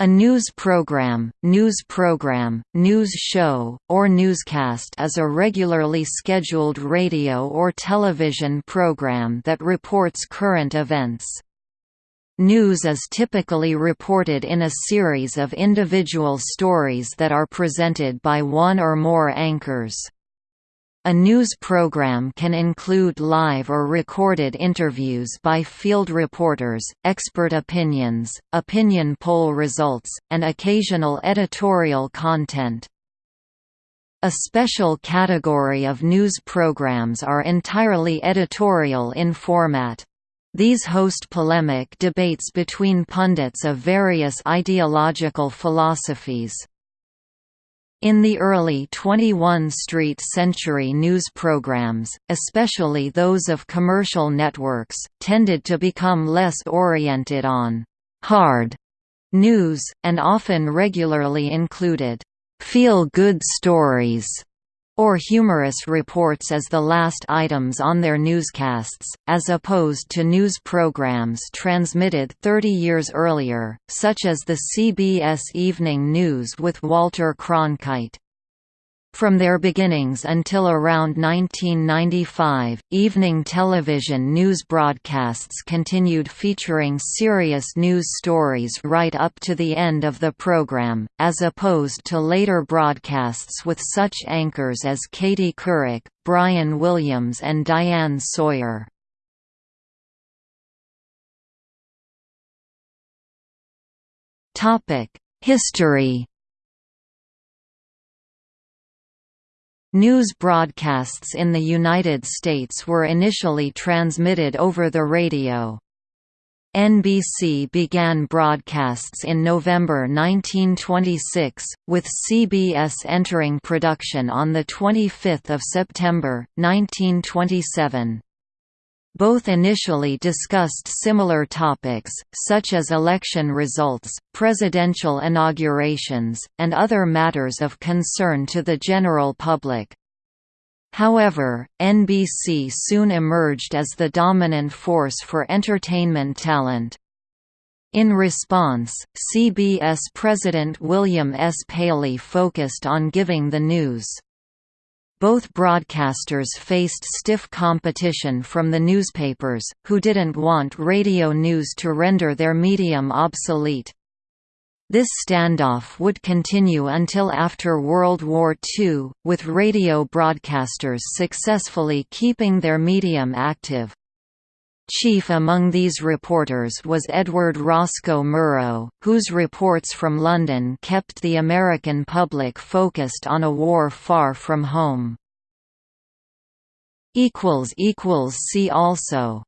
A news program, news program, news show, or newscast is a regularly scheduled radio or television program that reports current events. News is typically reported in a series of individual stories that are presented by one or more anchors. A news program can include live or recorded interviews by field reporters, expert opinions, opinion poll results, and occasional editorial content. A special category of news programs are entirely editorial in format. These host polemic debates between pundits of various ideological philosophies. In the early 21st century news programs, especially those of commercial networks, tended to become less oriented on «hard» news, and often regularly included «feel-good stories» or humorous reports as the last items on their newscasts, as opposed to news programs transmitted 30 years earlier, such as the CBS Evening News with Walter Cronkite. From their beginnings until around 1995, evening television news broadcasts continued featuring serious news stories right up to the end of the program, as opposed to later broadcasts with such anchors as Katie Couric, Brian Williams and Diane Sawyer. History News broadcasts in the United States were initially transmitted over the radio. NBC began broadcasts in November 1926, with CBS entering production on 25 September, 1927. Both initially discussed similar topics, such as election results, presidential inaugurations, and other matters of concern to the general public. However, NBC soon emerged as the dominant force for entertainment talent. In response, CBS President William S. Paley focused on giving the news. Both broadcasters faced stiff competition from the newspapers, who didn't want radio news to render their medium obsolete. This standoff would continue until after World War II, with radio broadcasters successfully keeping their medium active. Chief among these reporters was Edward Roscoe Murrow, whose reports from London kept the American public focused on a war far from home. See also